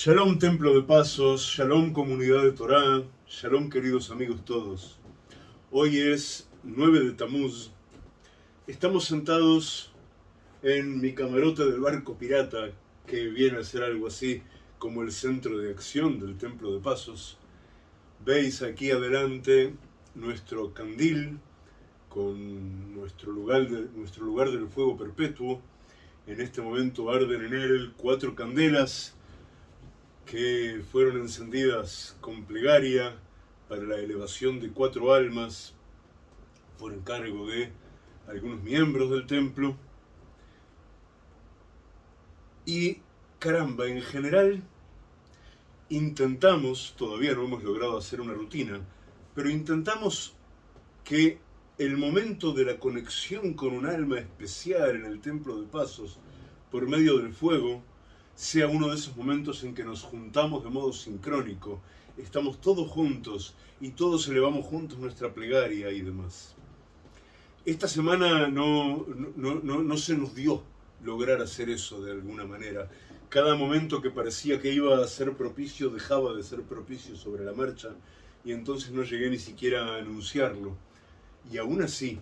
Shalom Templo de Pasos, Shalom Comunidad de Torá, Shalom queridos amigos todos. Hoy es 9 de Tamuz. Estamos sentados en mi camarote del barco pirata, que viene a ser algo así como el centro de acción del Templo de Pasos. Veis aquí adelante nuestro candil con nuestro lugar, de, nuestro lugar del fuego perpetuo. En este momento arden en él cuatro candelas que fueron encendidas con plegaria para la elevación de cuatro almas por encargo de algunos miembros del templo. Y caramba, en general intentamos, todavía no hemos logrado hacer una rutina, pero intentamos que el momento de la conexión con un alma especial en el Templo de Pasos por medio del fuego sea uno de esos momentos en que nos juntamos de modo sincrónico, estamos todos juntos y todos elevamos juntos nuestra plegaria y demás. Esta semana no, no, no, no se nos dio lograr hacer eso de alguna manera. Cada momento que parecía que iba a ser propicio dejaba de ser propicio sobre la marcha y entonces no llegué ni siquiera a anunciarlo. Y aún así,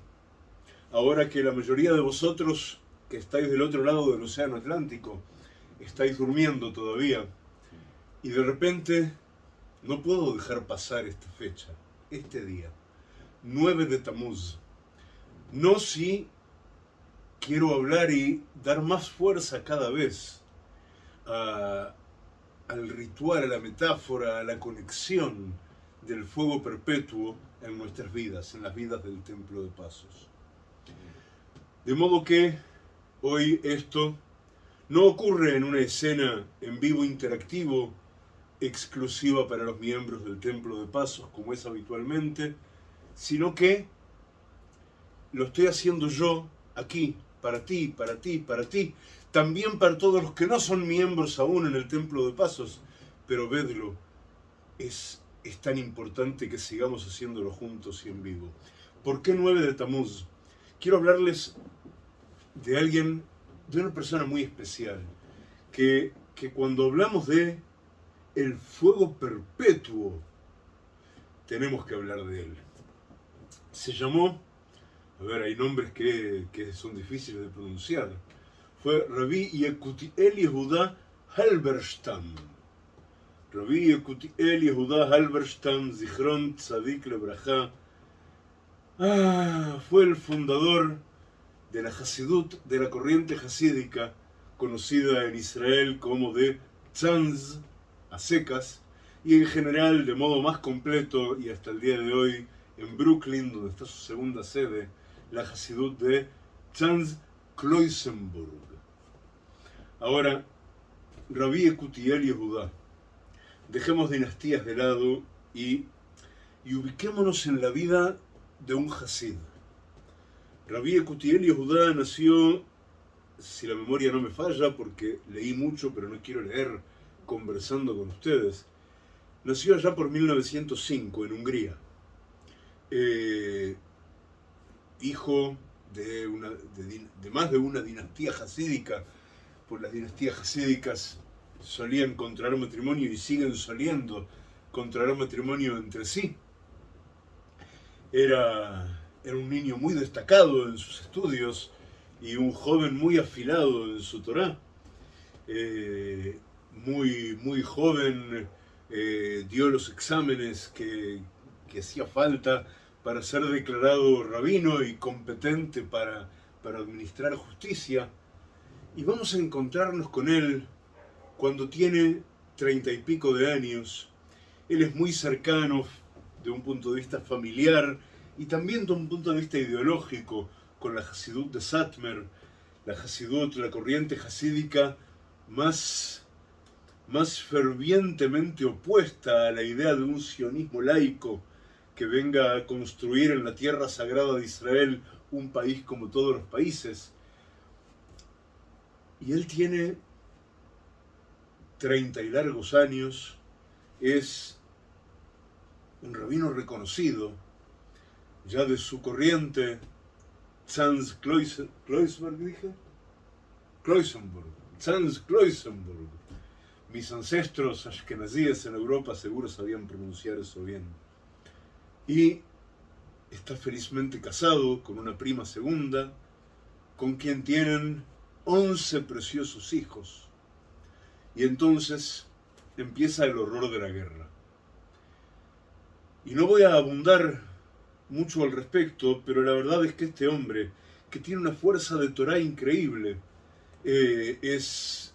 ahora que la mayoría de vosotros que estáis del otro lado del Océano Atlántico, estáis durmiendo todavía y de repente no puedo dejar pasar esta fecha, este día, 9 de Tamuz. No si quiero hablar y dar más fuerza cada vez a, al ritual, a la metáfora, a la conexión del fuego perpetuo en nuestras vidas, en las vidas del Templo de Pasos. De modo que hoy esto no ocurre en una escena en vivo interactivo exclusiva para los miembros del Templo de Pasos, como es habitualmente, sino que lo estoy haciendo yo aquí, para ti, para ti, para ti, también para todos los que no son miembros aún en el Templo de Pasos, pero vedlo, es, es tan importante que sigamos haciéndolo juntos y en vivo. ¿Por qué 9 de Tamuz? Quiero hablarles de alguien de una persona muy especial, que, que cuando hablamos de el fuego perpetuo, tenemos que hablar de él. Se llamó, a ver, hay nombres que, que son difíciles de pronunciar, fue Rabbi Yekutiel Yehuda Halberstam. Rabbi Yekutiel Yehuda Halberstam, Zichron Tzadik Lebraja, ah, fue el fundador de la Hasidut, de la corriente hasídica, conocida en Israel como de Tzanz, a secas, y en general de modo más completo y hasta el día de hoy en Brooklyn, donde está su segunda sede, la Hasidut de Tzanz Kloisenburg. Ahora, Rabí Ekutiel Yehudá. Dejemos dinastías de lado y, y ubiquémonos en la vida de un Hasid. Rabí Ekutiel Yehudá nació, si la memoria no me falla, porque leí mucho, pero no quiero leer conversando con ustedes, nació allá por 1905 en Hungría. Eh, hijo de, de, más de una dinastía jasídica, por las dinastías jasídicas solían contraer matrimonio y siguen soliendo contraer matrimonio entre sí. Era era un niño muy destacado en sus estudios y un joven muy afilado en su Torah. Eh, muy, muy joven eh, dio los exámenes que, que, hacía falta para ser declarado rabino y competente para, para administrar justicia. Y vamos a encontrarnos con él cuando tiene treinta y pico de años. Él es muy cercano de un punto de vista familiar y también de un punto de vista ideológico con la Hasidut de Satmer, la Hasidut, la corriente hasídica más, más fervientemente opuesta a la idea de un sionismo laico que venga a construir en la tierra sagrada de Israel un país como todos los países. Y él tiene 30 y largos años, es un rabino reconocido, ya de su corriente, Sanz Kloisenburg, dije, Kloisenburg, Sanz Kloisenburg, mis ancestros ashkenazíes en Europa seguro sabían pronunciar eso bien. Y está felizmente casado con una prima segunda, con quien tienen 11 preciosos hijos. Y entonces empieza el horror de la guerra. Y no voy a abundar mucho al respecto, pero la verdad es que este hombre, que tiene una fuerza de Torah increíble, eh, es,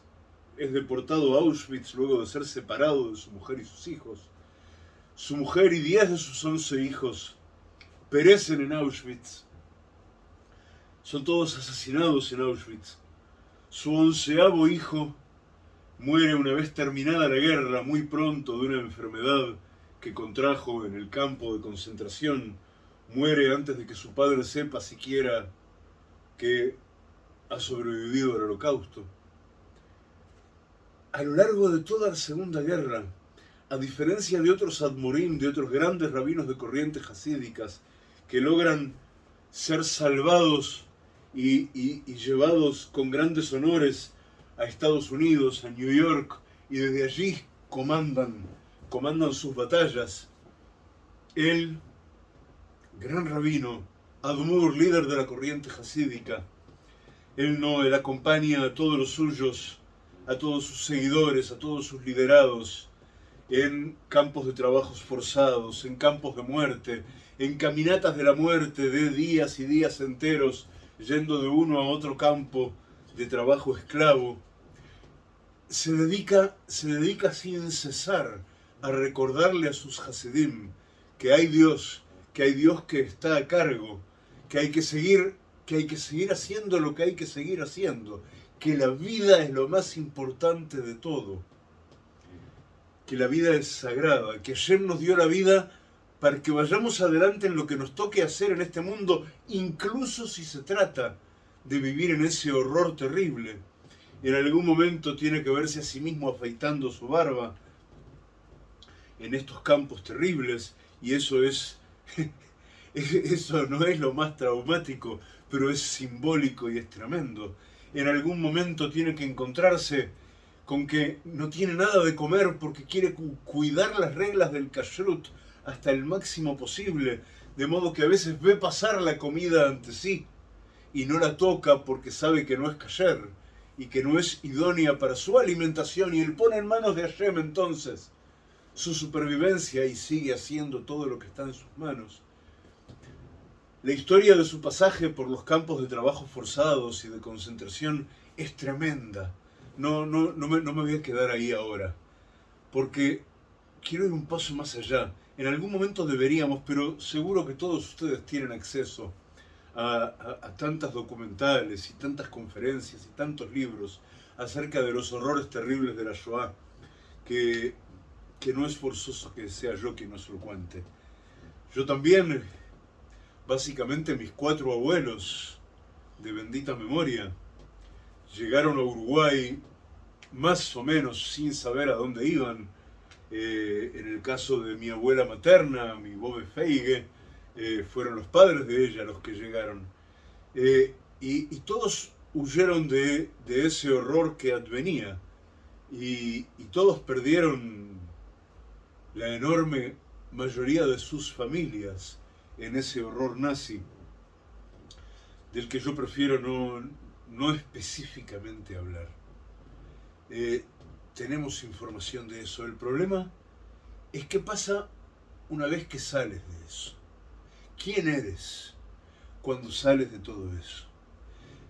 es deportado a Auschwitz luego de ser separado de su mujer y sus hijos. Su mujer y diez de sus once hijos perecen en Auschwitz. Son todos asesinados en Auschwitz. Su onceavo hijo muere una vez terminada la guerra, muy pronto, de una enfermedad que contrajo en el campo de concentración. Muere antes de que su padre sepa siquiera que ha sobrevivido al holocausto. A lo largo de toda la Segunda Guerra, a diferencia de otros admorim, de otros grandes rabinos de corrientes hasídicas, que logran ser salvados y, llevados con grandes honores a Estados Unidos, a New York, y desde allí comandan, comandan sus batallas. El gran rabino, Admur, líder de la corriente hasídica, él no, él acompaña a todos los suyos, a todos sus seguidores, a todos sus liderados, en campos de trabajos forzados, en campos de muerte, en caminatas de la muerte de días y días enteros, yendo de uno a otro campo de trabajo esclavo, se dedica, se dedica sin cesar a recordarle a sus Hasidim que hay Dios, que hay Dios que está a cargo, que hay que seguir, que hay que seguir haciendo lo que hay que seguir haciendo, que la vida es lo más importante de todo, que la vida es sagrada, que ayer nos dio la vida para que vayamos adelante en lo que nos toque hacer en este mundo, incluso si se trata de vivir en ese horror terrible. En algún momento tiene que verse a sí mismo afeitando su barba en estos campos terribles y eso es eso no es lo más traumático pero es simbólico y es tremendo. En algún momento tiene que encontrarse con que no tiene nada de comer porque quiere cuidar las reglas del kashrut hasta el máximo posible de modo que a veces ve pasar la comida ante sí y no la toca porque sabe que no es kasher y que no es idónea para su alimentación y él pone en manos de Hashem entonces su supervivencia y sigue haciendo todo lo que está en sus manos. La historia de su pasaje por los campos de trabajo forzados y de concentración es tremenda. No, no, no, me, no me voy a quedar ahí ahora, porque quiero ir un paso más allá. En algún momento deberíamos, pero seguro que todos ustedes tienen acceso a, tantas documentales y tantas conferencias y tantos libros acerca de los horrores terribles de la Shoah, que, que no es forzoso que sea yo quien nos lo cuente. Yo también, básicamente mis cuatro abuelos de bendita memoria, llegaron a Uruguay más o menos sin saber a dónde iban. Eh, en el caso de mi abuela materna, mi Bobe Feige, eh, fueron los padres de ella los que llegaron. Eh, y, todos huyeron de, ese horror que advenía. Y, y, todos perdieron la enorme mayoría de sus familias en ese horror nazi, del que yo prefiero no, no específicamente hablar. Eh, tenemos información de eso. El problema es qué pasa una vez que sales de eso. ¿Quién eres cuando sales de todo eso?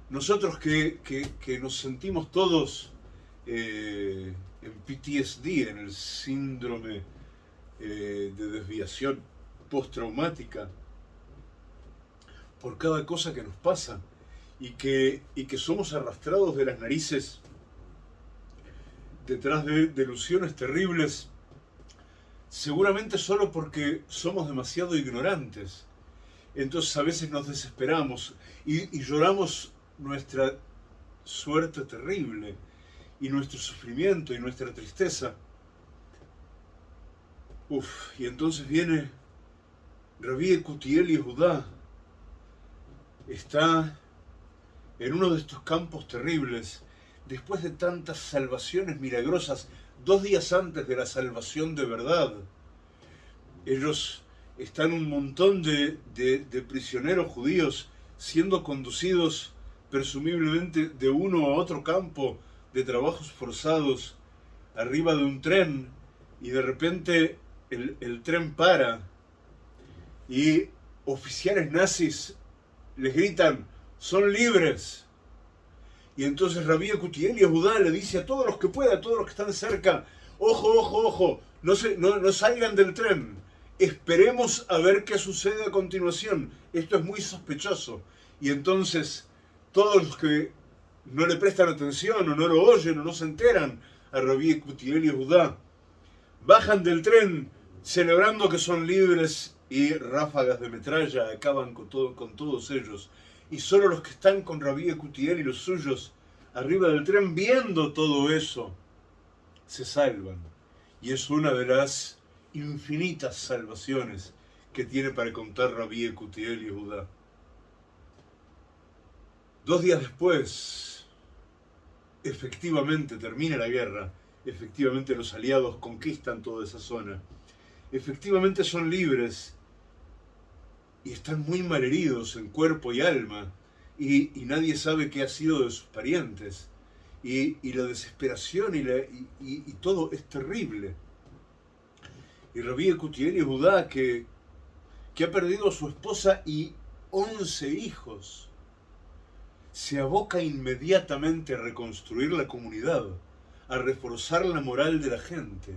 Nosotros que, nos sentimos todos eh, en PTSD, en el síndrome eh, de desviación postraumática, por cada cosa que nos pasa y que, y que somos arrastrados de las narices detrás de delusiones terribles, seguramente solo porque somos demasiado ignorantes entonces a veces nos desesperamos y, lloramos nuestra suerte terrible y nuestro sufrimiento y nuestra tristeza. Uf, y entonces viene Rabí Cutiel y Judá. Está en uno de estos campos terribles, después de tantas salvaciones milagrosas dos días antes de la salvación de verdad. Ellos están un montón de, prisioneros judíos siendo conducidos presumiblemente de uno a otro campo de trabajos forzados arriba de un tren y de repente el, tren para y oficiales nazis les gritan, son libres. Y entonces Rabí Cutiel y Judá le dice a todos los que pueda, a todos los que están cerca, ojo, ojo, ojo, no, se, no, no salgan del tren, esperemos a ver qué sucede a continuación, esto es muy sospechoso. Y entonces todos los que no le prestan atención o no lo oyen o no se enteran a Rabí Cutiel y Judá, bajan del tren celebrando que son libres y ráfagas de metralla acaban con, todo, con todos ellos. Y solo los que están con Rabí Cutiel y los suyos arriba del tren viendo todo eso se salvan. Y es una de las infinitas salvaciones que tiene para contar Rabí Cutiel y Judá. Dos días después, efectivamente termina la guerra, efectivamente los aliados conquistan toda esa zona, efectivamente son libres y están muy malheridos en cuerpo y alma, y, nadie sabe qué ha sido de sus parientes. Y, la desesperación y, todo es terrible. Y Rabí Cutiel y Judá, que, que ha perdido a su esposa y once hijos, se aboca inmediatamente a reconstruir la comunidad, a reforzar la moral de la gente,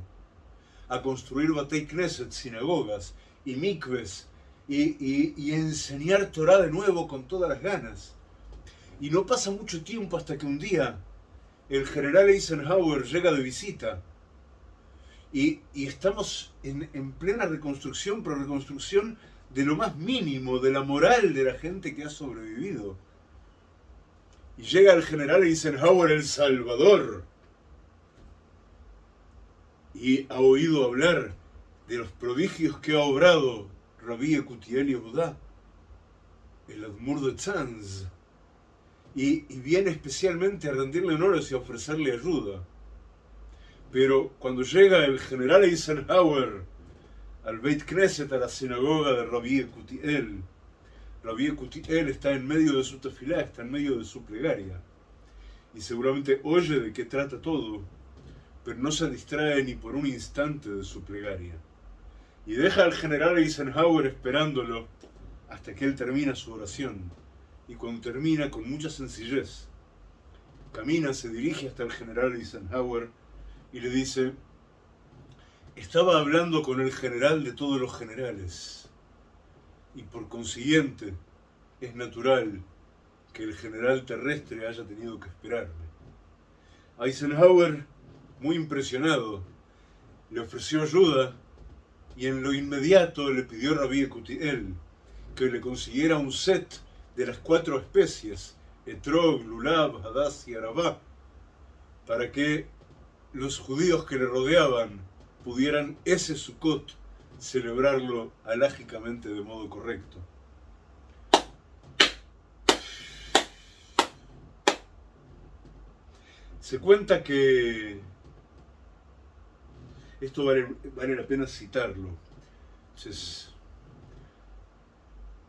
a construir Batei Knesset, sinagogas y mikves y, enseñar Torah de nuevo con todas las ganas. Y no pasa mucho tiempo hasta que un día el general Eisenhower llega de visita y, estamos en, en, plena reconstrucción, pero reconstrucción de lo más mínimo, de la moral de la gente que ha sobrevivido. Y llega el general Eisenhower, el Salvador, y ha oído hablar de los prodigios que ha obrado Rabí Ecutiel Yehuda, el Admur de Tzanz, y, viene especialmente a rendirle honores y a ofrecerle ayuda. Pero cuando llega el general Eisenhower al Beit Knesset, a la sinagoga de Rabí Ecutiel, Rabí Ecutiel está en medio de su tefilá, está en medio de su plegaria. Y seguramente oye de qué trata todo, pero no se distrae ni por un instante de su plegaria y deja al general Eisenhower esperándolo hasta que él termina su oración. Y cuando termina, con mucha sencillez, camina, se dirige hasta el general Eisenhower y le dice, estaba hablando con el general de todos los generales y por consiguiente es natural que el general terrestre haya tenido que esperarme. Eisenhower, muy impresionado, le ofreció ayuda y en lo inmediato le pidió a Rabí Ecutiel que le consiguiera un set de las cuatro especies, Etrog, Lulab, Hadass y Arabá, para que los judíos que le rodeaban pudieran ese Sukkot celebrarlo alágicamente de modo correcto. Se cuenta que esto vale, la pena citarlo.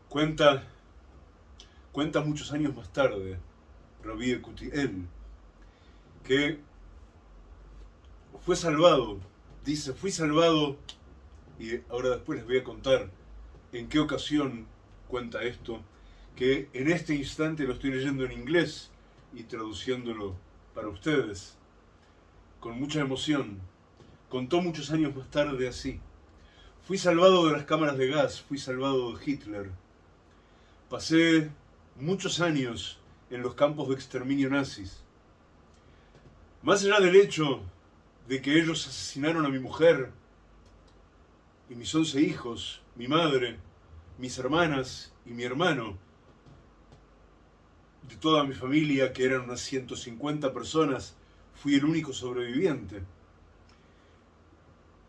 cuenta, cuenta muchos años más tarde, Rabí Ecutiel, que fue salvado, dice, fui salvado, y ahora después les voy a contar en qué ocasión cuenta esto, que en este instante lo estoy leyendo en inglés y traduciéndolo para ustedes, con mucha emoción, Contó muchos años más tarde así. Fui salvado de las cámaras de gas, fui salvado de Hitler. Pasé muchos años en los campos de exterminio nazis. Más allá del hecho de que ellos asesinaron a mi mujer y mis once hijos, mi madre, mis hermanas y mi hermano, de toda mi familia, que eran unas 150 personas, fui el único sobreviviente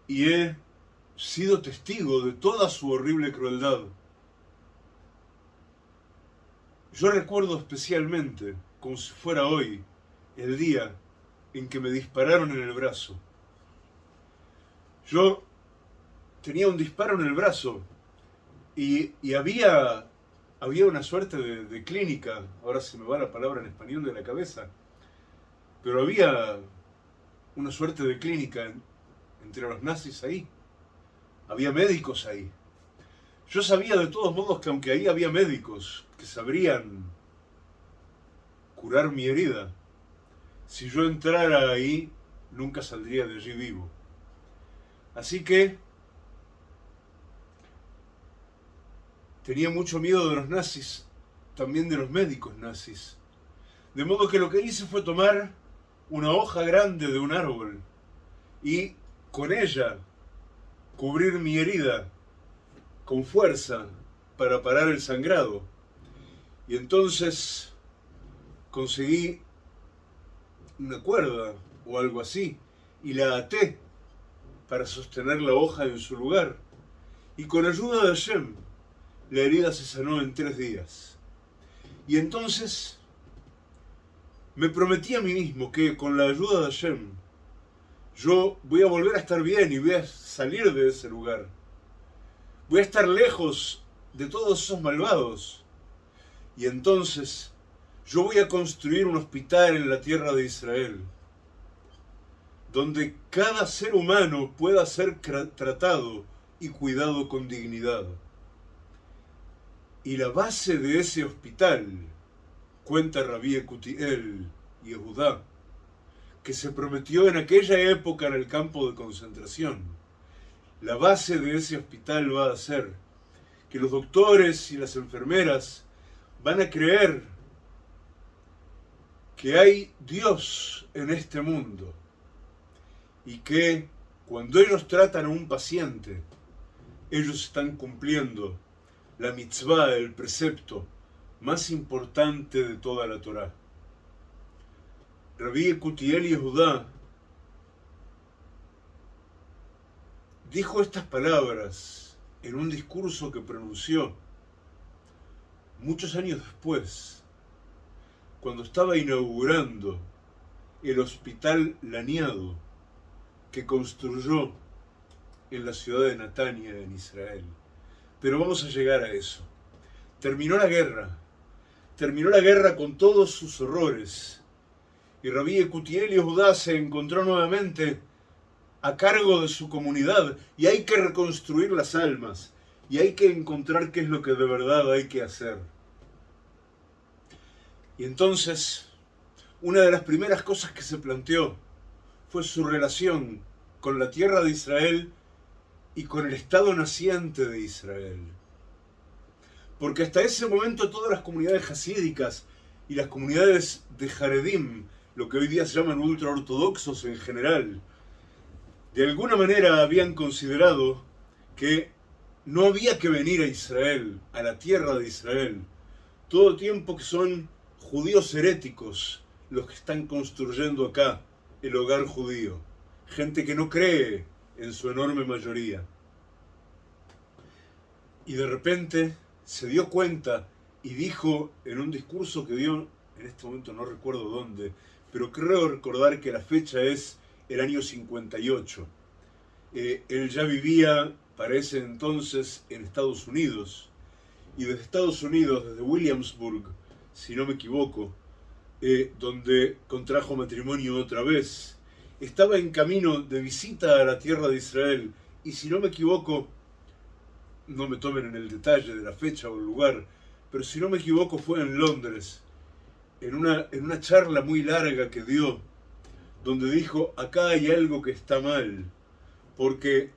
y he sido testigo de toda su horrible crueldad. Yo recuerdo especialmente, como si fuera hoy, el día en que me dispararon en el brazo yo tenía un disparo en el brazo y, había, había una suerte de, clínica, ahora se me va la palabra en español de la cabeza, pero había una suerte de clínica entre los nazis ahí. Había médicos ahí. Yo sabía de todos modos que aunque ahí había médicos que sabrían curar mi herida, si yo entrara ahí, nunca saldría de allí vivo. Así que tenía mucho miedo de los nazis, también de los médicos nazis. De modo que lo que hice fue tomar una hoja grande de un árbol y con ella cubrir mi herida con fuerza para parar el sangrado. Y entonces conseguí una cuerda o algo así y la até para sostener la hoja en su lugar. Y con ayuda de Hashem, la herida se sanó en tres días. Y entonces me prometí a mí mismo que con la ayuda de Hashem, yo voy a volver a estar bien y voy a salir de ese lugar. Voy a estar lejos de todos esos malvados. Y entonces yo voy a construir un hospital en la tierra de Israel, donde cada ser humano pueda ser tratado y cuidado con dignidad. Y la base de ese hospital, cuenta Rabí Ecutiel y Judá, que se prometió en aquella época en el campo de concentración, la base de ese hospital va a ser que los doctores y las enfermeras van a creer que hay Dios en este mundo y que cuando ellos tratan a un paciente, ellos están cumpliendo la mitzvah, el precepto más importante de toda la Torá. Rabí Ecutiel y Judá dijo estas palabras en un discurso que pronunció muchos años después, cuando estaba inaugurando el hospital Laniado que construyó en la ciudad de Natania, en Israel. Pero vamos a llegar a eso. Terminó la guerra, terminó la guerra con todos sus horrores, y Rabí Ecutiel Judá se encontró nuevamente a cargo de su comunidad y hay que reconstruir las almas y hay que encontrar qué es lo que de verdad hay que hacer. Y entonces, una de las primeras cosas que se planteó fue su relación con la tierra de Israel y con el Estado naciente de Israel. Porque hasta ese momento todas las comunidades hasídicas y las comunidades de Jaredim, lo que hoy día se llaman ultraortodoxos en general, de alguna manera habían considerado que no había que venir a Israel, a la tierra de Israel, todo tiempo que son judíos heréticos los que están construyendo acá el hogar judío, gente que no cree en su enorme mayoría. Y de repente se dio cuenta y dijo en un discurso que dio, en este momento no recuerdo dónde, pero creo recordar que la fecha es el año 58. Eh, él ya vivía para ese entonces en Estados Unidos. Y desde Estados Unidos, desde Williamsburg, si no me equivoco, eh, donde contrajo matrimonio otra vez, estaba en camino de visita a la tierra de Israel. Y si no me equivoco, no me tomen en el detalle de la fecha o el lugar, pero si no me equivoco fue en Londres, en una, en una charla muy larga que dio donde dijo, acá hay algo que está mal, porque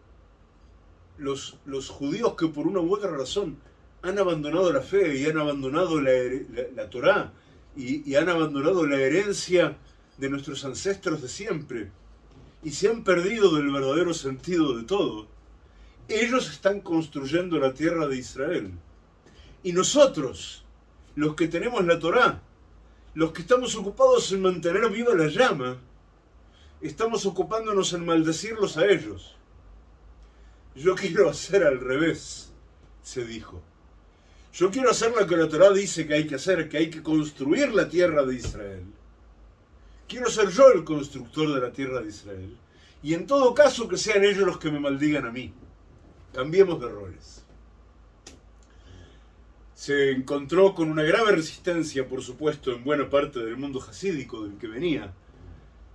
los, los judíos que por una u otra razón han abandonado la fe y han abandonado la, la, Torá y, y han abandonado la herencia de nuestros ancestros de siempre y se han perdido del verdadero sentido de todo, ellos están construyendo la tierra de Israel. Y nosotros, los que tenemos la Torá, los que estamos ocupados en mantener viva la llama, estamos ocupándonos en maldecirlos a ellos. Yo quiero hacer al revés, se dijo. Yo quiero hacer lo que la Torah dice que hay que hacer, que hay que construir la tierra de Israel. Quiero ser yo el constructor de la tierra de Israel. Y en todo caso que sean ellos los que me maldigan a mí. Cambiemos de roles. Se encontró con una grave resistencia, por supuesto, en buena parte del mundo jasídico del que venía.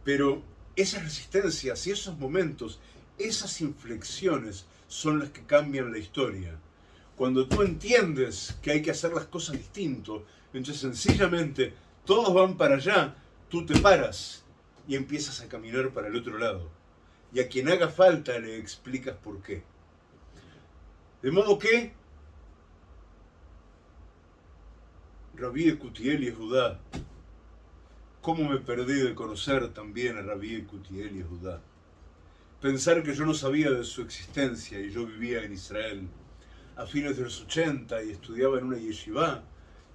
Pero esas resistencias y esos momentos, esas inflexiones son las que cambian la historia. Cuando tú entiendes que hay que hacer las cosas distinto, entonces sencillamente todos van para allá, tú te paras y empiezas a caminar para el otro lado. Y a quien haga falta le explicas por qué. De modo que Rabí Ecutiel y Judá, cómo me perdí de conocer también a Rabí Ecutiel y Judá. Pensar que yo no sabía de su existencia y yo vivía en Israel a fines de los 80 y estudiaba en una yeshiva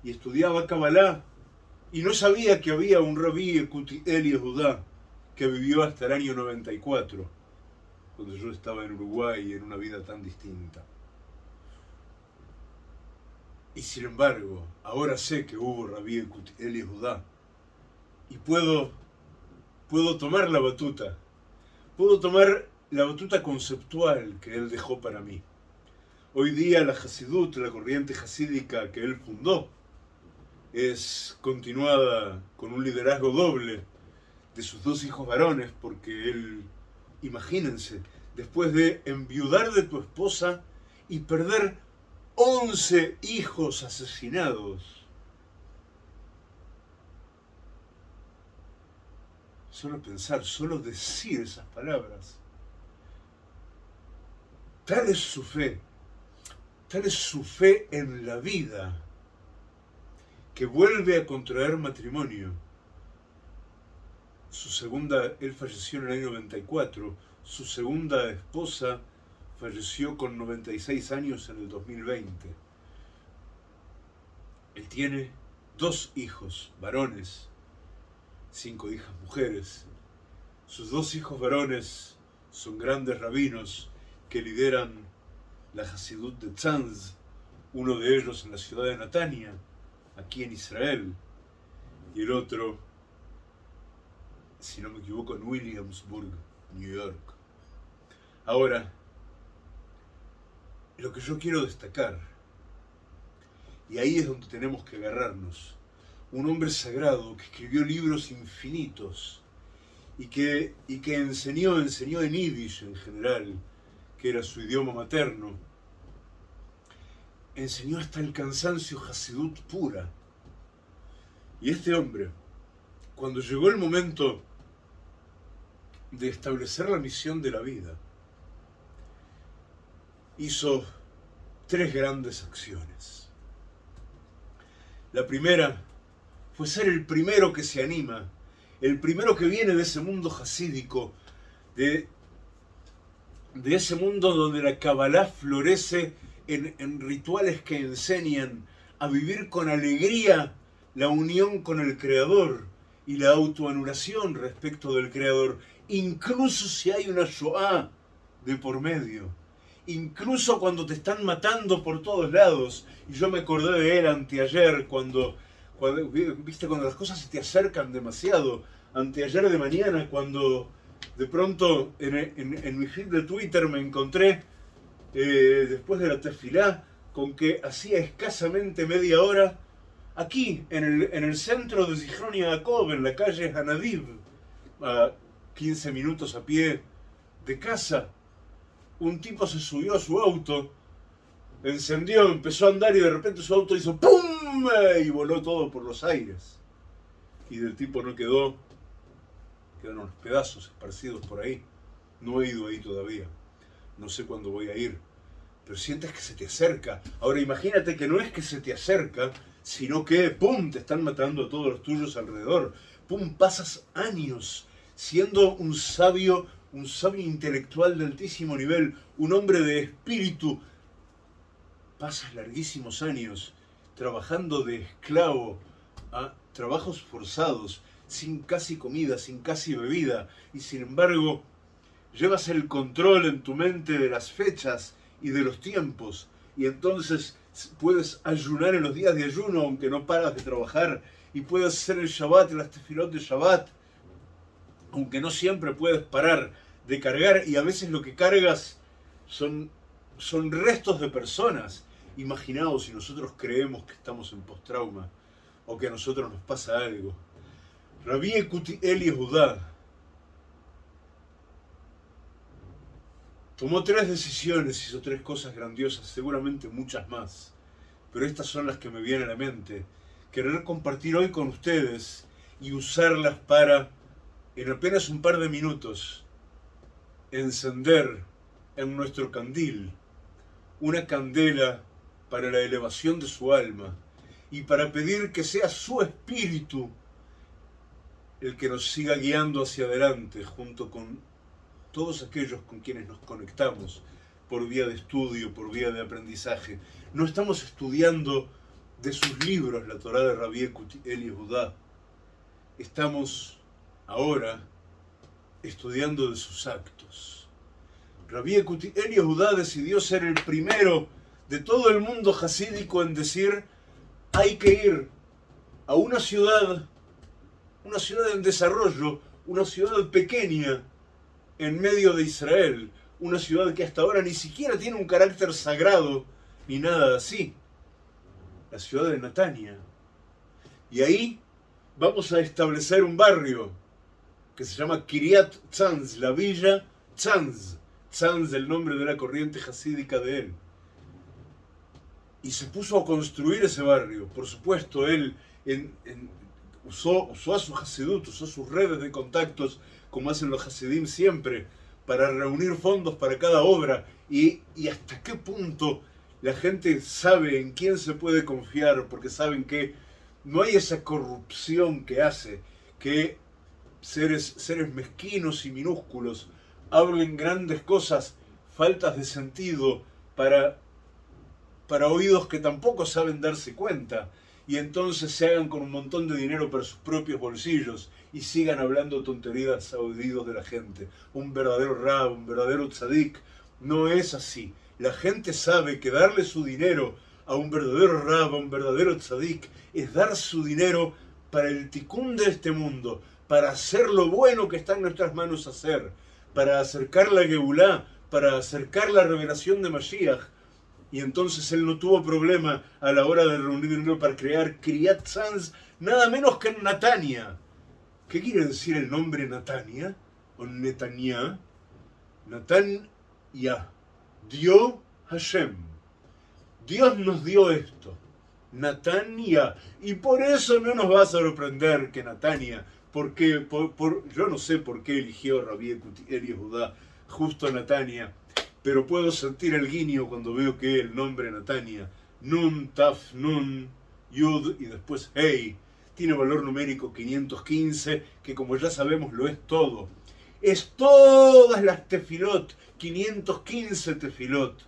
y estudiaba Kabbalah y no sabía que había un rabí Eli Judá que vivió hasta el año 94, cuando yo estaba en Uruguay en una vida tan distinta. Y sin embargo, ahora sé que hubo rabí Eli Judá y puedo, puedo tomar la batuta, puedo tomar la batuta conceptual que él dejó para mí. Hoy día la Hasidut, la corriente hasídica que él fundó, es continuada con un liderazgo doble de sus dos hijos varones, porque él, imagínense, después de enviudar de tu esposa y perder 11 hijos asesinados, solo pensar, solo decir esas palabras, tal es su fe, tal es su fe en la vida, que vuelve a contraer matrimonio. Su segunda, él falleció en el año 94, su segunda esposa falleció con 96 años en el 2020. Él tiene dos hijos varones, cinco hijas mujeres. Sus dos hijos varones son grandes rabinos que lideran la Hasidut de Tzanz, uno de ellos en la ciudad de Natania, aquí en Israel, y el otro, si no me equivoco, en Williamsburg, New York. Ahora, lo que yo quiero destacar, y ahí es donde tenemos que agarrarnos, un hombre sagrado que escribió libros infinitos y que, y que enseñó, enseñó en Yiddish en general, que era su idioma materno, enseñó hasta el cansancio Hasidut pura. Y este hombre, cuando llegó el momento de establecer la misión de la vida, hizo tres grandes acciones. La primera fue ser el primero que se anima, el primero que viene de ese mundo hasídico, de ese mundo donde la Kabbalah florece en, rituales que enseñan a vivir con alegría la unión con el Creador y la autoanulación respecto del Creador, incluso si hay una Shoah de por medio, incluso cuando te están matando por todos lados. Y yo me acordé de él anteayer, cuando, cuando, viste, cuando las cosas se te acercan demasiado, anteayer de mañana, cuando de pronto en, mi feed de Twitter me encontré, eh, después de la tefilá, con que hacía escasamente media hora, aquí, en el, centro de Zichron en la calle Hanadiv, a 15 minutos a pie de casa, un tipo se subió a su auto, encendió, empezó a andar y de repente su auto hizo ¡pum! y voló todo por los aires. Y del tipo no quedó quedan unos pedazos esparcidos por ahí. No he ido ahí todavía. No sé cuándo voy a ir. Pero sientes que se te acerca. Ahora imagínate que no es que se te acerca, sino que, ¡pum!, te están matando a todos los tuyos alrededor. ¡Pum!, pasas años siendo un sabio, un sabio intelectual de altísimo nivel, un hombre de espíritu. Pasas larguísimos años trabajando de esclavo a trabajos forzados, sin casi comida, sin casi bebida, y sin embargo llevas el control en tu mente de las fechas y de los tiempos, y entonces puedes ayunar en los días de ayuno aunque no paras de trabajar, y puedes hacer el Shabbat y las tefilot de Shabbat, aunque no siempre puedes parar de cargar y a veces lo que cargas son, son restos de personas. Imaginaos si nosotros creemos que estamos en post-trauma o que a nosotros nos pasa algo. Rabí Eli Judá tomó tres decisiones, hizo tres cosas grandiosas, seguramente muchas más, pero estas son las que me vienen a la mente. Querer compartir hoy con ustedes y usarlas para, en apenas un par de minutos, encender en nuestro candil una candela para la elevación de su alma y para pedir que sea su espíritu el que nos siga guiando hacia adelante junto con todos aquellos con quienes nos conectamos por vía de estudio, por vía de aprendizaje. No estamos estudiando de sus libros la Torah de Rabbi Eli Judá. Estamos ahora estudiando de sus actos. Rabbi Eli Judá decidió ser el primero de todo el mundo hasídico en decir hay que ir a una ciudad, una ciudad en desarrollo, una ciudad pequeña en medio de Israel, una ciudad que hasta ahora ni siquiera tiene un carácter sagrado ni nada así, la ciudad de Natania. Y ahí vamos a establecer un barrio que se llama Kiryat Tzanz, la villa Tzanz, Tzanz el nombre de la corriente hasídica de él y se puso a construir ese barrio. Por supuesto, él usó, usó, a su Hasidut, usó sus redes de contactos, como hacen los Hasidim siempre, para reunir fondos para cada obra. Y, y hasta qué punto la gente sabe en quién se puede confiar, porque saben que no hay esa corrupción que hace que seres, seres mezquinos y minúsculos hablen grandes cosas, faltas de sentido, para para oídos que tampoco saben darse cuenta y entonces se hagan con un montón de dinero para sus propios bolsillos y sigan hablando tonterías a oídos de la gente. Un verdadero rab, un verdadero tzadik, no es así. La gente sabe que darle su dinero a un verdadero rab, a un verdadero tzadik, es dar su dinero para el ticún de este mundo, para hacer lo bueno que está en nuestras manos hacer, para acercar la Geulá, para acercar la revelación de Mashiach, y entonces él no tuvo problema a la hora de reunir para crear Kriyat Sanz, nada menos que en Natania. ¿Qué quiere decir el nombre Natania? O Netania. Natanya. Dio Hashem. Dios nos dio esto. Natania. Y por eso no nos va a sorprender que Natania, porque por, yo no sé por qué eligió Rabbi Eli Judá justo Natania, pero puedo sentir el guiño cuando veo que el nombre Natania, Nun, Taf, Nun, Yud y después Hey, tiene valor numérico 515, que como ya sabemos lo es todo. Es todas las tefilot, 515 tefilot,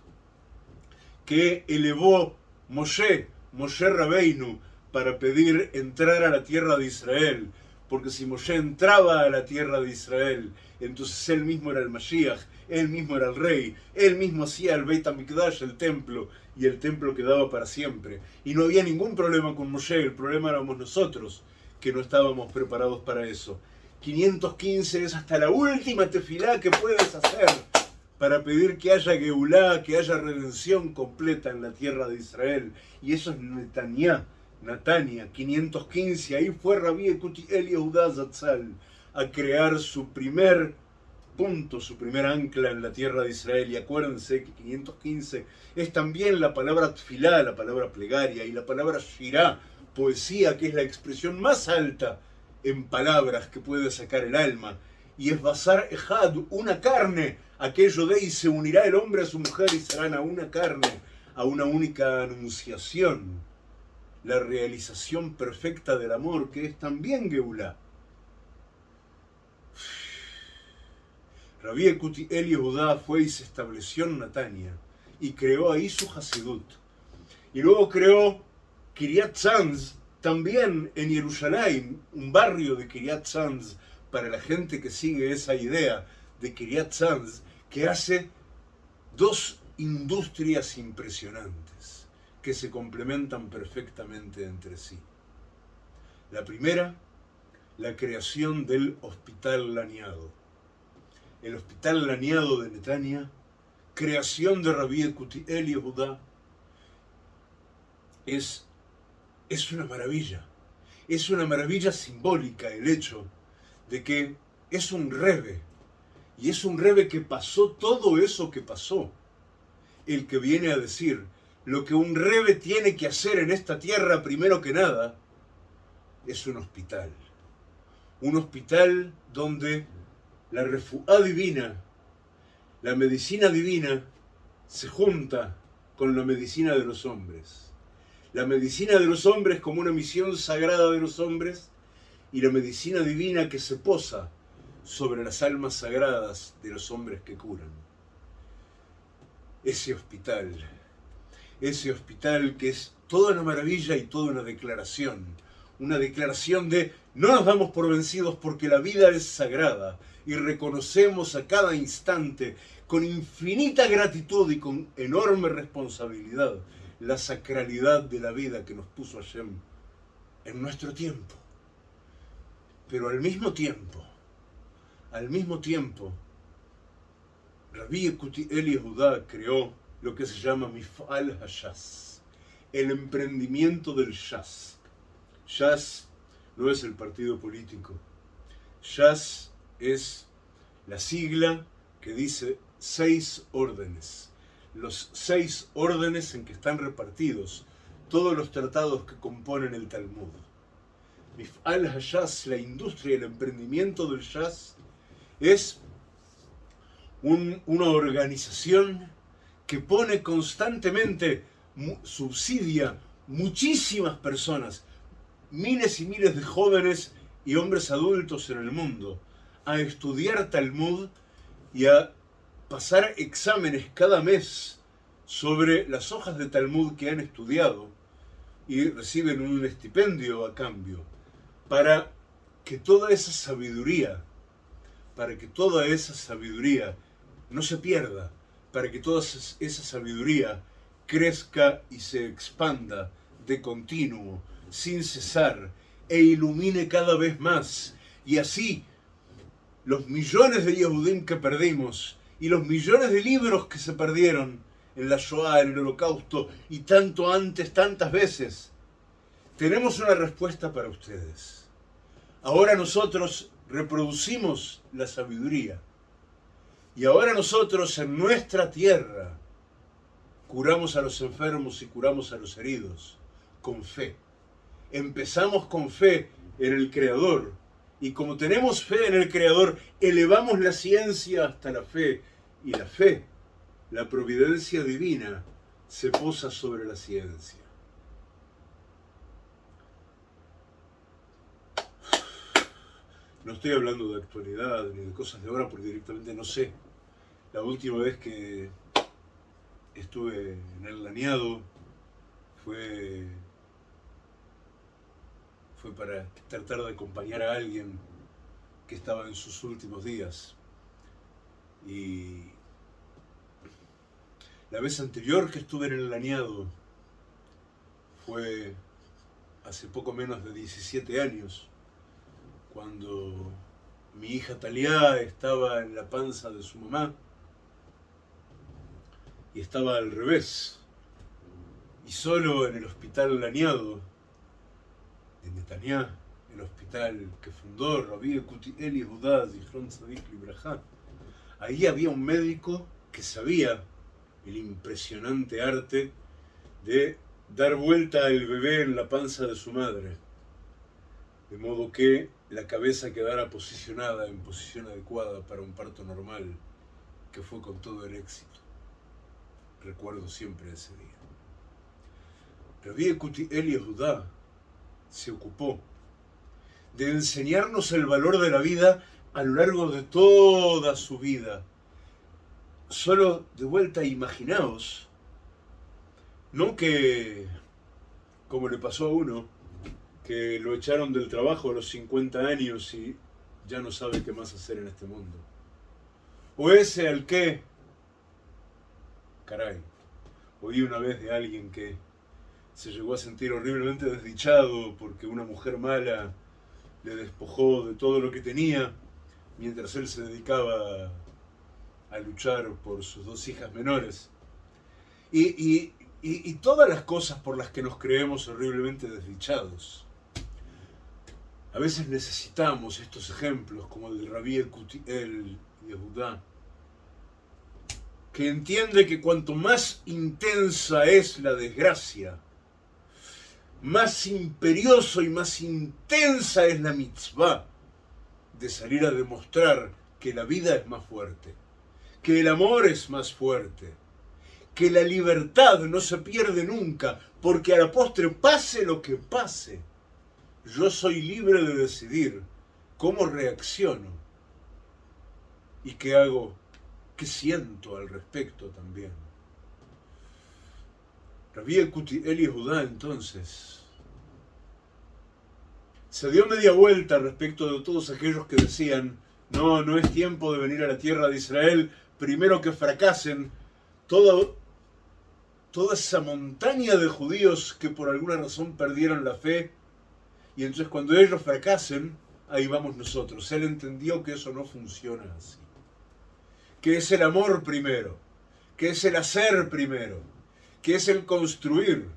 que elevó Moshe, Moshe Rabeinu, para pedir entrar a la tierra de Israel. Porque si Moshe entraba a la tierra de Israel, entonces él mismo era el Mashiach, él mismo era el rey, él mismo hacía el Beit HaMikdash, el templo, y el templo quedaba para siempre. Y no había ningún problema con Moshe, el problema éramos nosotros, que no estábamos preparados para eso. 515 es hasta la última tefilá que puedes hacer para pedir que haya Geulá, que haya redención completa en la tierra de Israel. Y eso es Netanya, Natania, 515. Ahí fue Rabbi Ekuti Eli Zatzal a crear su primer punto, su primer ancla en la tierra de Israel. Y acuérdense que 515 es también la palabra tfilá, la palabra plegaria, y la palabra shirá, poesía, que es la expresión más alta en palabras que puede sacar el alma. Y es basar ejad, una carne, aquello de y se unirá el hombre a su mujer y serán a una carne, a una única anunciación. La realización perfecta del amor, que es también Geulá. Rabbi Ekuti Eli Judá fue y se estableció en Natania y creó ahí su Hasidut. Y luego creó Kiryat Sanz también en Jerusalén, un barrio de Kiryat Sanz para la gente que sigue esa idea de Kiryat Sanz, que hace dos industrias impresionantes que se complementan perfectamente entre sí. La primera, la creación del Hospital Laneado el hospital Laniado de Netania, creación de Rabí Judá, es, es una maravilla. Es una maravilla simbólica el hecho de que es un rebe, y es un rebe que pasó todo eso que pasó. El que viene a decir, lo que un rebe tiene que hacer en esta tierra primero que nada, es un hospital. Un hospital donde la refuá divina, la medicina divina, se junta con la medicina de los hombres. La medicina de los hombres como una misión sagrada de los hombres y la medicina divina que se posa sobre las almas sagradas de los hombres que curan. Ese hospital, ese hospital que es toda una maravilla y toda una declaración, una declaración de no nos damos por vencidos porque la vida es sagrada y reconocemos a cada instante con infinita gratitud y con enorme responsabilidad la sacralidad de la vida que nos puso Hashem en nuestro tiempo. Pero al mismo tiempo, al mismo tiempo, Rabbi Eli Judá creó lo que se llama Mifal Hashas, el emprendimiento del Shas. Shas no es el partido político. Shas es la sigla que dice seis órdenes. Los seis órdenes en que están repartidos todos los tratados que componen el Talmud. Mifal Hashas, la industria el emprendimiento del Shas, es una organización que pone constantemente, subsidia muchísimas personas, miles y miles de jóvenes y hombres adultos en el mundo, a estudiar Talmud y a pasar exámenes cada mes sobre las hojas de Talmud que han estudiado y reciben un estipendio a cambio, para que toda esa sabiduría para que toda esa sabiduría no se pierda, para que toda esa sabiduría crezca y se expanda de continuo, sin cesar, e ilumine cada vez más. Y así, los millones de Yehudim que perdimos, y los millones de libros que se perdieron en la Shoah, en el Holocausto, y tanto antes, tantas veces, tenemos una respuesta para ustedes. Ahora nosotros reproducimos la sabiduría. Y ahora nosotros en nuestra tierra curamos a los enfermos y curamos a los heridos con fe. Empezamos con fe en el Creador. Y como tenemos fe en el Creador, elevamos la ciencia hasta la fe. Y la fe, la providencia divina, se posa sobre la ciencia. No estoy hablando de actualidad ni de cosas de ahora porque directamente no sé. La última vez que estuve en el laneado fue, fue para tratar de acompañar a alguien que estaba en sus últimos días. Y la vez anterior que estuve en el laneado fue hace poco menos de 17 años cuando mi hija Talia estaba en la panza de su mamá y estaba al revés. Y solo en el hospital Laniado de Netanyah, el hospital que fundó Rabbi Eli Judá Zichron Tzadik Libraja, ahí había un médico que sabía el impresionante arte de dar vuelta al bebé en la panza de su madre. De modo que la cabeza quedara posicionada en posición adecuada para un parto normal, que fue con todo el éxito. Recuerdo siempre ese día. Rabbi Eli Judá se ocupó de enseñarnos el valor de la vida a lo largo de toda su vida. Solo de vuelta imaginaos, no que, como le pasó a uno, que lo echaron del trabajo a los 50 años y ya no sabe qué más hacer en este mundo. O ese al que, caray, oí una vez de alguien que se llegó a sentir horriblemente desdichado porque una mujer mala le despojó de todo lo que tenía mientras él se dedicaba a luchar por sus dos hijas menores. Y, todas las cosas por las que nos creemos horriblemente desdichados. A veces necesitamos estos ejemplos, como el de Rabí el Yehudá, que entiende que cuanto más intensa es la desgracia, más imperioso y más intensa es la mitzvah de salir a demostrar que la vida es más fuerte, que el amor es más fuerte, que la libertad no se pierde nunca, porque a la postre pase lo que pase, yo soy libre de decidir cómo reacciono y qué hago, qué siento al respecto también. Rabí Eli Judá entonces se dio media vuelta respecto de todos aquellos que decían no, no es tiempo de venir a la tierra de Israel, primero que fracasen toda, toda esa montaña de judíos que por alguna razón perdieron la fe, y entonces cuando ellos fracasen, ahí vamos nosotros. Él entendió que eso no funciona así, que es el amor primero, que es el hacer primero, que es el construir,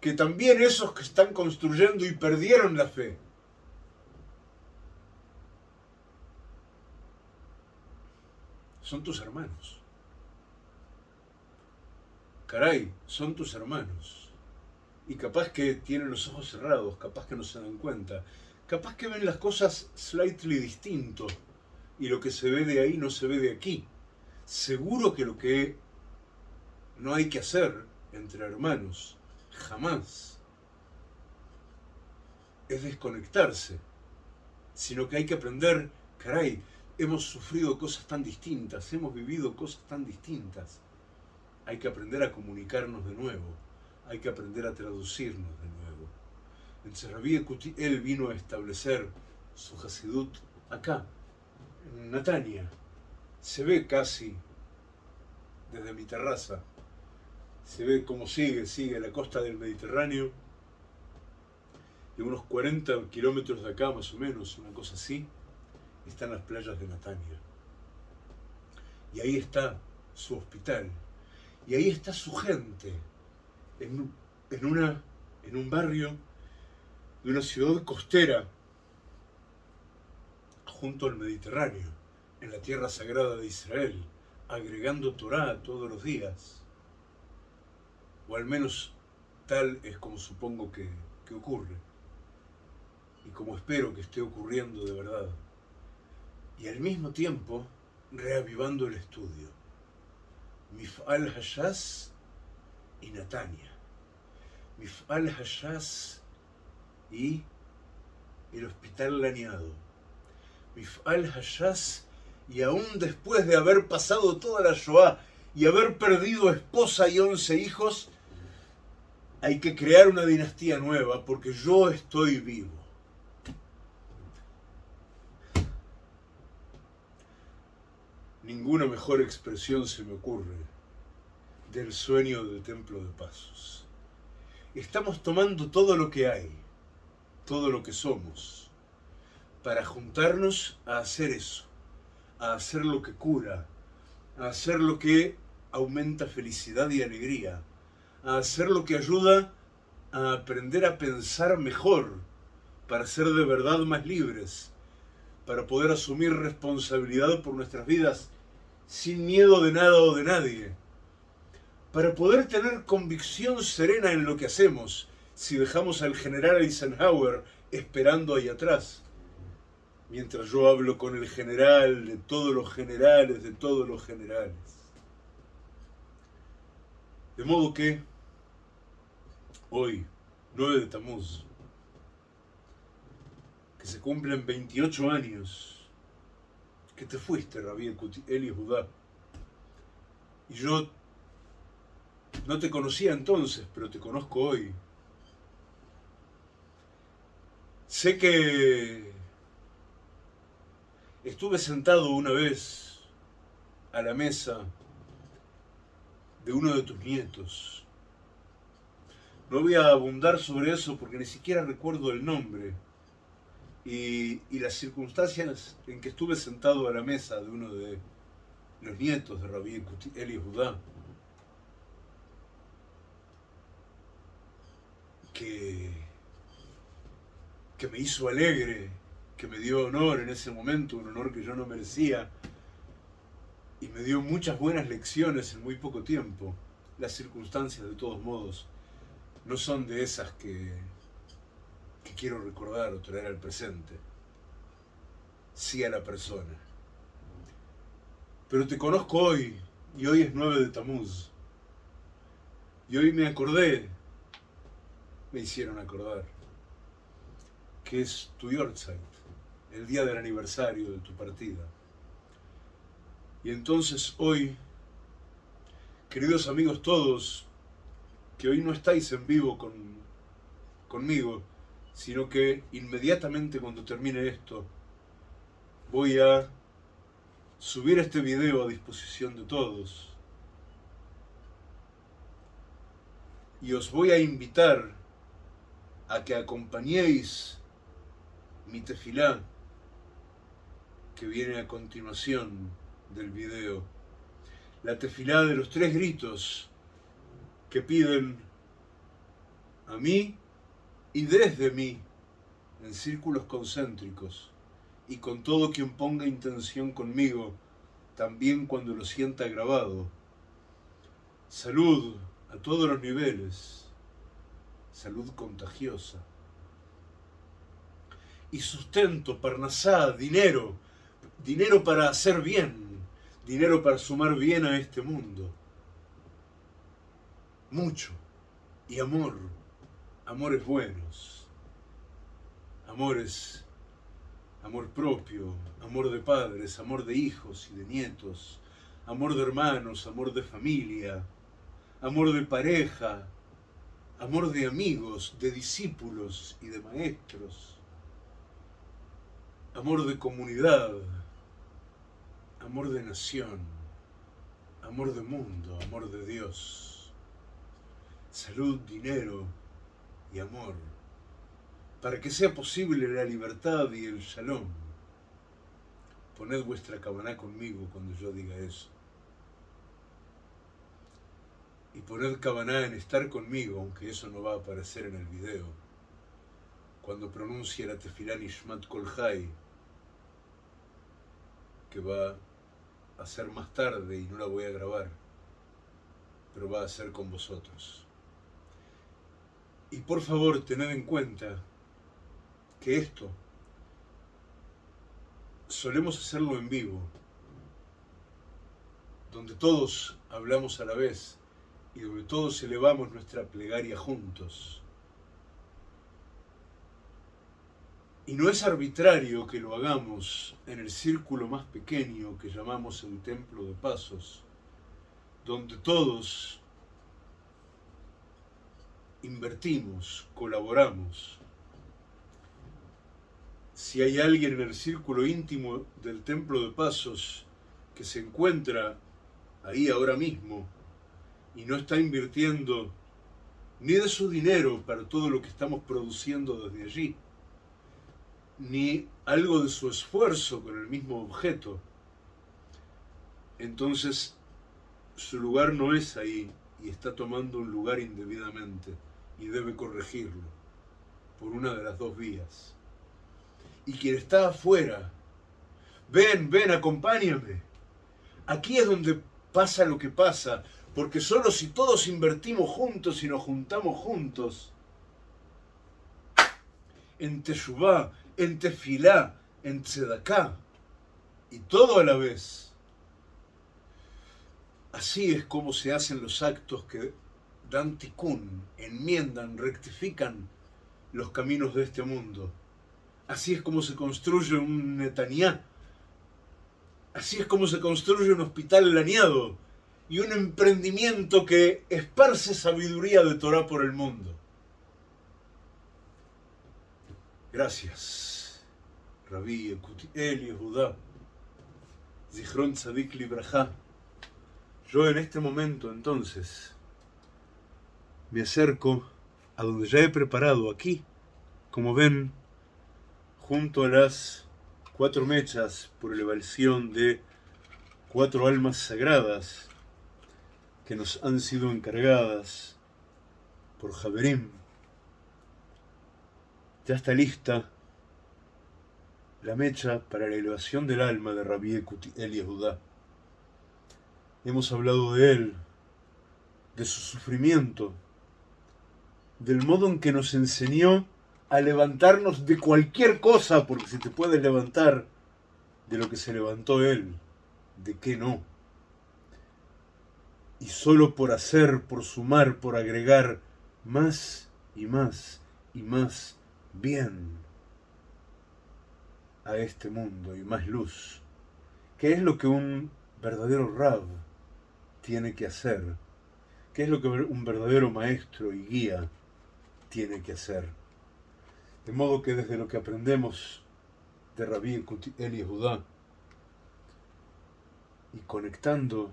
que también esos que están construyendo y perdieron la fe, son tus hermanos. Caray, son tus hermanos. Y capaz que tienen los ojos cerrados, capaz que no se dan cuenta, capaz que ven las cosas slightly distinto y lo que se ve de ahí no se ve de aquí. Seguro que lo que no hay que hacer entre hermanos, jamás, es desconectarse, sino que hay que aprender, caray, hemos sufrido cosas tan distintas, hemos vivido cosas tan distintas. Hay que aprender a comunicarnos de nuevo, hay que aprender a traducirnos de nuevo. En Serrabí él vino a establecer su Hasidut acá, en Natania. Se ve casi desde mi terraza, se ve cómo sigue, sigue la costa del Mediterráneo, de unos 40 kilómetros de acá más o menos, una cosa así, están las playas de Natania. Y ahí está su hospital. Y ahí está su gente. En, una, en un barrio de una ciudad costera junto al Mediterráneo, en la tierra sagrada de Israel, agregando Torah todos los días. O al menos tal es como supongo que, que ocurre. Y como espero que esté ocurriendo de verdad y al mismo tiempo reavivando el estudio. Mif'al Hashas y Natania. Mif'al Hashas y el Hospital Laneado. Mif'al Hashas y aún después de haber pasado toda la Shoah y haber perdido esposa y once hijos, hay que crear una dinastía nueva porque yo estoy vivo. Ninguna mejor expresión se me ocurre del sueño del Templo de Pasos. Estamos tomando todo lo que hay, todo lo que somos, para juntarnos a hacer eso, a hacer lo que cura, a hacer lo que aumenta felicidad y alegría, a hacer lo que ayuda a aprender a pensar mejor, para ser de verdad más libres, para poder asumir responsabilidad por nuestras vidas sin miedo de nada o de nadie, para poder tener convicción serena en lo que hacemos si dejamos al general Eisenhower esperando ahí atrás, mientras yo hablo con el general de todos los generales, de todos los generales. De modo que hoy, 9 de Tamuz, que se cumplen 28 años que te fuiste, Rabí Eli Judá. Y yo no te conocía entonces, pero te conozco hoy. Sé que estuve sentado una vez a la mesa de uno de tus nietos. No voy a abundar sobre eso porque ni siquiera recuerdo el nombre y, las circunstancias en que estuve sentado a la mesa de uno de, los nietos de Rabbi Eli Judá, que, que me hizo alegre, que me dio honor en ese momento, un honor que yo no merecía, y me dio muchas buenas lecciones en muy poco tiempo. Las circunstancias, de todos modos, no son de esas que, que quiero recordar o traer al presente, sí a la persona. Pero te conozco hoy, y hoy es 9 de Tamuz, y hoy me acordé, me hicieron acordar, que es tu Yorkshire, el día del aniversario de tu partida. Y entonces hoy, queridos amigos todos, que hoy no estáis en vivo con, conmigo, sino que inmediatamente cuando termine esto, voy a subir este video a disposición de todos. Y os voy a invitar a que acompañéis mi tefilá que viene a continuación del video. La tefilá de los tres gritos que piden a mí y desde mí en círculos concéntricos y con todo quien ponga intención conmigo, también cuando lo sienta grabado. Salud a todos los niveles, salud contagiosa. Y sustento, parnasá, dinero, dinero para hacer bien, dinero para sumar bien a este mundo. Mucho. Y amor, amores buenos, amores, amor propio, amor de padres, amor de hijos y de nietos, amor de hermanos, amor de familia, amor de pareja, amor de amigos, de discípulos y de maestros, amor de comunidad, amor de nación, amor de mundo, amor de Dios, salud, dinero y amor, para que sea posible la libertad y el shalom. Poned vuestra cabana conmigo cuando yo diga eso. Y poned cabana en estar conmigo, aunque eso no va a aparecer en el video, cuando pronuncie la tefilá Ishmat Kolhai, que va a ser más tarde y no la voy a grabar, pero va a ser con vosotros. Y por favor, tened en cuenta que esto solemos hacerlo en vivo, donde todos hablamos a la vez y donde todos elevamos nuestra plegaria juntos. Y no es arbitrario que lo hagamos en el círculo más pequeño que llamamos el Templo de Pasos, donde todos invertimos, colaboramos. Si hay alguien en el círculo íntimo del Templo de Pasos que se encuentra ahí ahora mismo y no está invirtiendo ni de su dinero para todo lo que estamos produciendo desde allí, ni algo de su esfuerzo con el mismo objeto, entonces su lugar no es ahí y está tomando un lugar indebidamente y debe corregirlo por una de las dos vías. Y quien está afuera, ven, ven, acompáñame. Aquí es donde pasa lo que pasa, porque solo si todos invertimos juntos y nos juntamos juntos, en Teshuvah, en tefilá, en tzedaká, y todo a la vez. Así es como se hacen los actos que dan tikkun, enmiendan, rectifican los caminos de este mundo. Así es como se construye un Netanyá. Así es como se construye un hospital laneado y un emprendimiento que esparce sabiduría de Torah por el mundo. Gracias, Rabí Eli Judá, Zichron Tzadik Libraja. Yo en este momento entonces me acerco a donde ya he preparado aquí, como ven, junto a las cuatro mechas por elevación de cuatro almas sagradas que nos han sido encargadas por Javerim. Ya está lista la mecha para la elevación del alma de Rabbi El Yehudá. Hemos hablado de él, de su sufrimiento, del modo en que nos enseñó a levantarnos de cualquier cosa, porque si te puedes levantar de lo que se levantó él, ¿de qué no? Solo por hacer, por sumar, por agregar más y más y más bien a este mundo y más luz. ¿Qué es lo que un verdadero Rab tiene que hacer? ¿Qué es lo que un verdadero maestro y guía tiene que hacer? De modo que desde lo que aprendemos de Rabí Eli Judá y conectando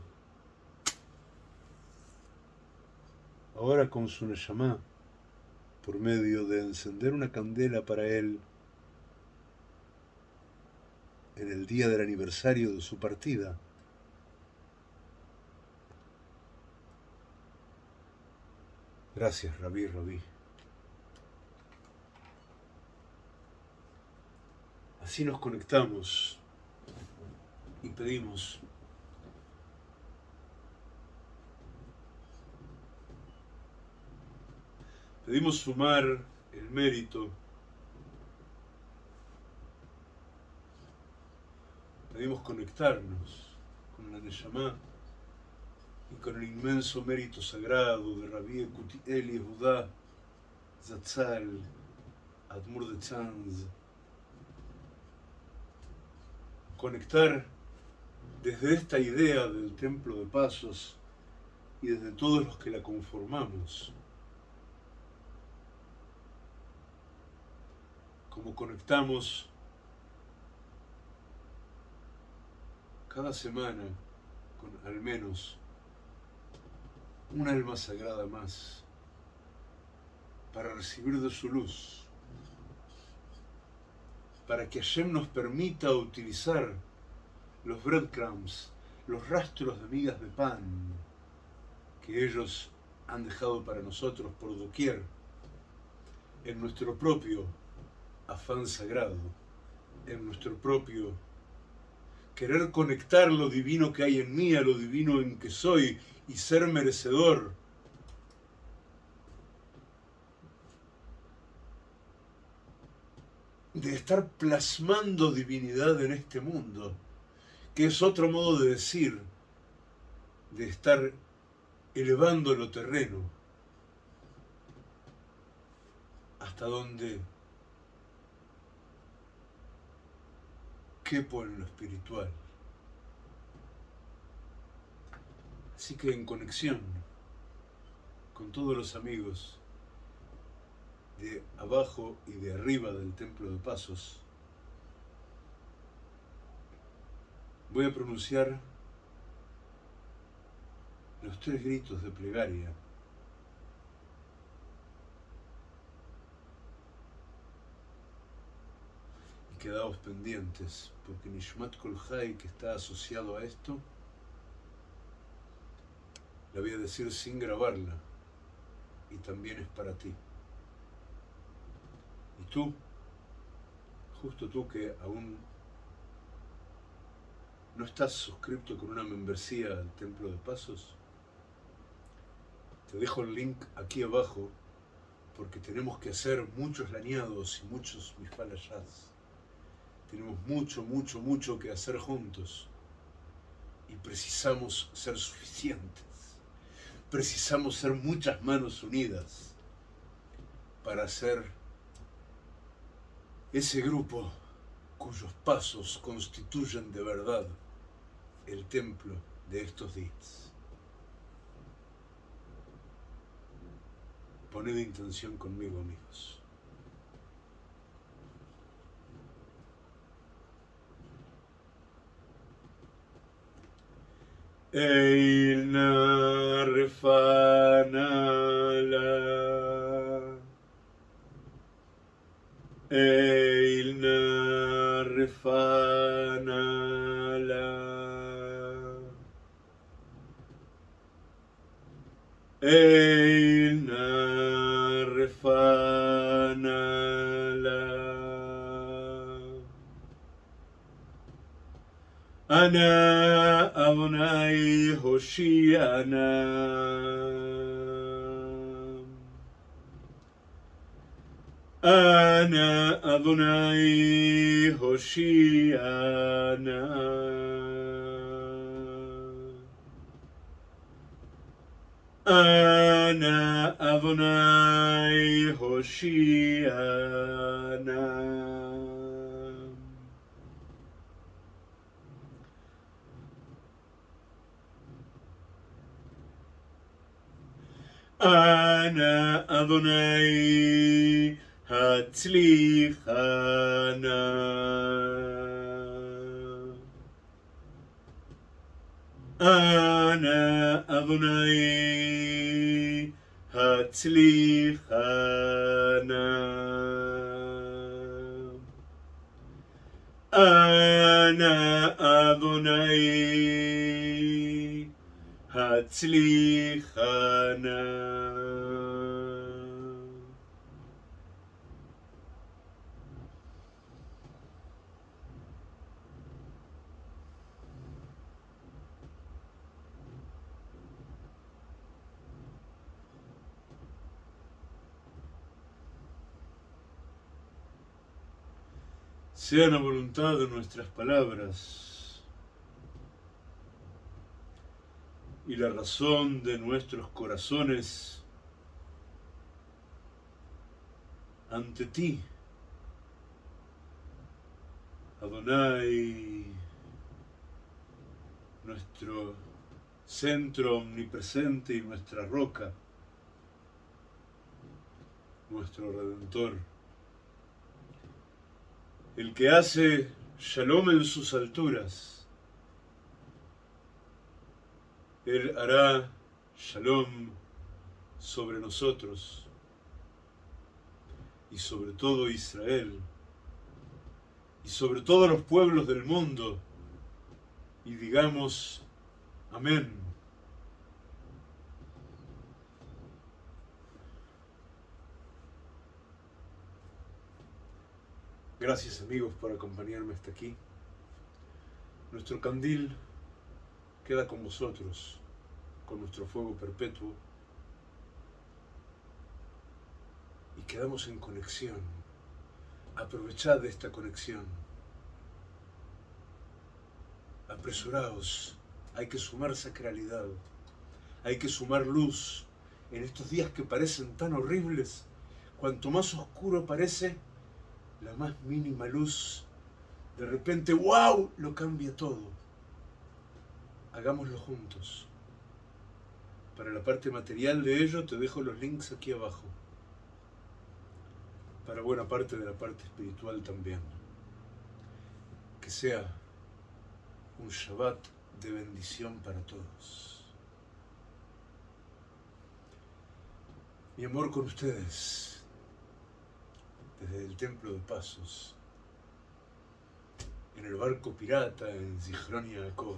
ahora con su Neshama por medio de encender una candela para él en el día del aniversario de su partida. Gracias, Rabí, Rabí. Así nos conectamos y pedimos pedimos sumar el mérito Debemos conectarnos con la Neshama y con el inmenso mérito sagrado de Rabbi Eli Judá, Zatzal, Admur de Tzanz. Conectar desde esta idea del templo de pasos y desde todos los que la conformamos. Como conectamos cada semana con al menos un alma sagrada más para recibir de su luz, para que Hashem nos permita utilizar los breadcrumbs, los rastros de migas de pan que ellos han dejado para nosotros por doquier, en nuestro propio afán sagrado, en nuestro propio querer conectar lo divino que hay en mí a lo divino en que soy y ser merecedor. de estar plasmando divinidad en este mundo, que es otro modo de decir, de estar elevando lo terreno, hasta donde quepo en lo espiritual. Así que en conexión con todos los amigos de abajo y de arriba del templo de pasos, voy a pronunciar los tres gritos de plegaria quedaos pendientes, porque Nishmat Kolhai, que está asociado a esto, la voy a decir sin grabarla, y también es para ti. Y tú, justo tú que aún no estás suscrito con una membresía al Templo de Pasos, te dejo el link aquí abajo porque tenemos que hacer muchos lañados y muchos misfalayas. Tenemos mucho, mucho, mucho que hacer juntos. Y precisamos ser suficientes. Precisamos ser muchas manos unidas para ser ese grupo cuyos pasos constituyen de verdad el templo de estos días. Poned intención conmigo, amigos. Einar Fanala. Einar Fanala. Einar Fanala. Ana Adonai Hoshiana. Ana Adonai Hoshiana. Ana Adonai Hoshiana Ana Adonai Hatzlichana Ana Adonai Hatzlichana Ana Adonai Hatzlichana Sea la voluntad de nuestras palabras y la razón de nuestros corazones ante ti, Adonai, nuestro centro omnipresente y nuestra roca, nuestro Redentor. El que hace shalom en sus alturas, Él hará shalom sobre nosotros y sobre todo Israel y sobre todos los pueblos del mundo y digamos amén. Gracias amigos por acompañarme hasta aquí. Nuestro candil queda con vosotros, con nuestro fuego perpetuo. Y quedamos en conexión. Aprovechad esta conexión. Apresuraos. Hay que sumar sacralidad. Hay que sumar luz. En estos días que parecen tan horribles, cuanto más oscuro parece, la más mínima luz, de repente, wow, lo cambia todo. Hagámoslo juntos. Para la parte material de ello te dejo los links aquí abajo. Para buena parte de la parte espiritual también. Que sea un Shabbat de bendición para todos. Mi amor con ustedes desde el Templo de Pasos, en el barco pirata en Zichron Yaakov,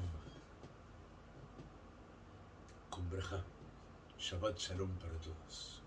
con. Shabbat Shalom para todos.